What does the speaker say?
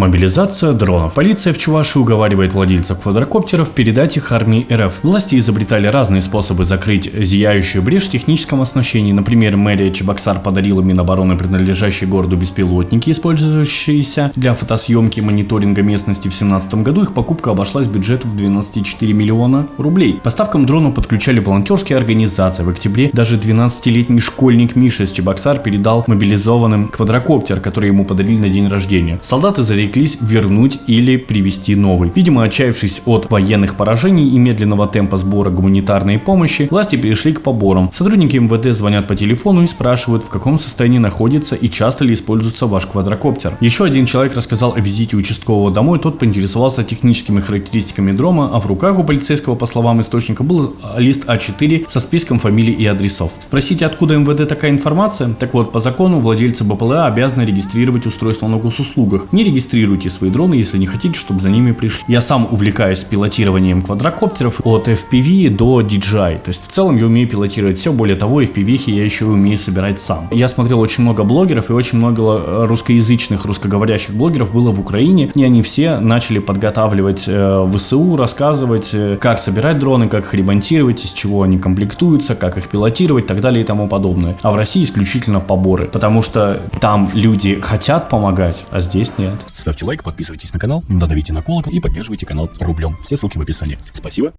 Мобилизация дронов. Полиция в Чувашии уговаривает владельцев квадрокоптеров передать их армии РФ. Власти изобретали разные способы закрыть зияющую брешь в техническом оснащении. Например, мэрия Чебоксар подарила Минобороны принадлежащие городу беспилотники, использующиеся для фотосъемки и мониторинга местности в 2017 году. Их покупка обошлась бюджету в 12,4 миллиона рублей. Поставкам дронов подключали волонтерские организации. В октябре даже 12-летний школьник Миша из Чебоксар передал мобилизованным квадрокоптер, который ему подарили на день рождения. Солдаты зареклись вернуть или привести новый. Видимо, отчаявшись от военных поражений и медленного темпа сбора гуманитарной помощи, власти перешли к поборам. Сотрудники МВД звонят по телефону и спрашивают, в каком состоянии находится и часто ли используется ваш квадрокоптер. Еще один человек рассказал о визите участкового домой, тот поинтересовался техническими характеристиками дрома, а в руках у полицейского, по словам источника, был лист А4 со списком фамилий и адресов. Спросите, откуда МВД такая информация? Так вот, по закону владельцы БПЛА обязаны регистрировать устройство на госуслугах. Не регистрируйте свои дроны, если не хотите, чтобы за ними пришли. Я сам увлекаюсь пилотированием квадрокоптеров от FPV до DJI. То есть в целом я умею пилотировать все. Более того, FPV я еще умею собирать сам. Я смотрел очень много блогеров и очень много э, русскоязычных, русскоговорящих блогеров было в Украине. И они все начали подготавливать э, ВСУ, рассказывать, э, как собирать дроны, как их ремонтировать, из чего они комплектуются, как их пилотировать и так далее и тому подобное. А в России исключительно поборы. Потому что там люди хотят помогать, а здесь нет. Ставьте лайк, подписывайтесь на канал, надавите на колокол и поддерживайте канал рублем. Все ссылки в описании. Спасибо.